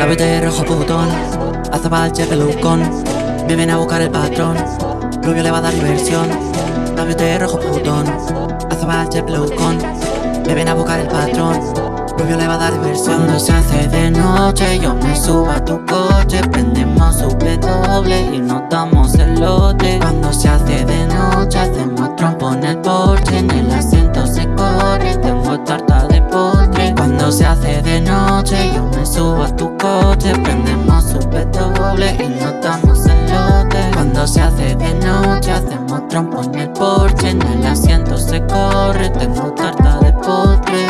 La rojo putón Azabache pelucón Me viene a buscar el patrón Rubio le va a dar diversión. La rojo putón Azabache pelucón Me viene a buscar el patrón Rubio le va a dar diversión. Cuando se hace de noche Yo me subo a tu coche Prendemos su doble Y nos damos el lote. Cuando se hace de noche Hacemos trompo en el porche En el asiento se corre Tengo tarta de postre. Cuando se hace de noche Yo me subo a tu coche Prendemos su doble Y nos damos el lote. Cuando se hace de noche Hacemos trompo en el porche En el asiento se corre Tengo tarta de postre.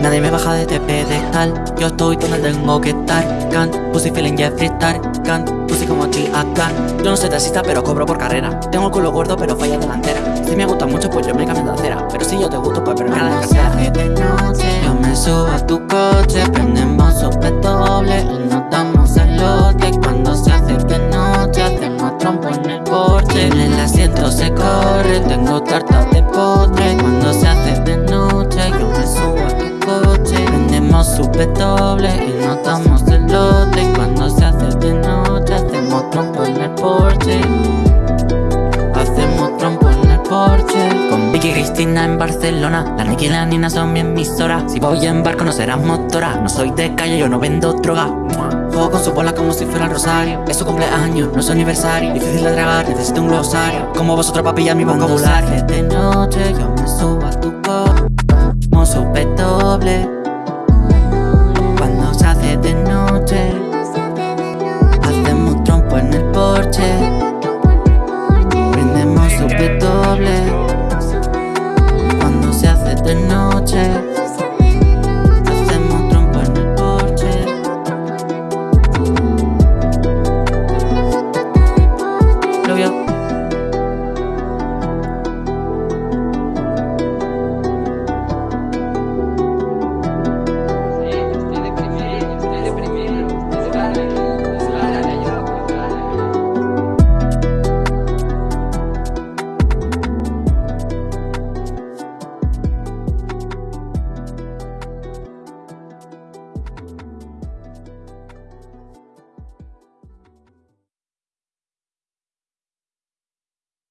Nadie me baja de este pedestal Yo estoy donde tengo que estar. Can't, pussy feeling Jeffree Star Can't, pussy como acá Yo no soy taxista pero cobro por carrera. Tengo el culo gordo pero falla delantera. Si me gusta mucho pues yo me cambio de acera. Pero si yo te gusto pues pero me la cartera de noche Yo me subo a tu coche Prendemos sope doble Cristina en Barcelona. La Niki y la Nina son mi emisora. Si voy en barco no serás motora. No soy de calle, yo no vendo droga. Juego con su bola como si fuera el rosario. Es su cumpleaños, no es su aniversario. Difícil de tragar, necesito un glosario. Como vosotros papilla mi vocabulario de noche. Hacemos trompa en el porche Lo vio